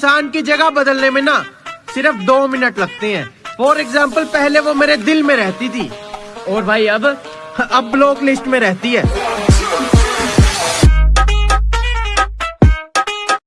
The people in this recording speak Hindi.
इंसान की जगह बदलने में ना सिर्फ़ दो मिनट लगते हैं। फॉर एग्ज़ाम्पल पहले वो मेरे दिल में रहती थी। और भाई, अब अब ब्लॉक लिस्ट में रहती है।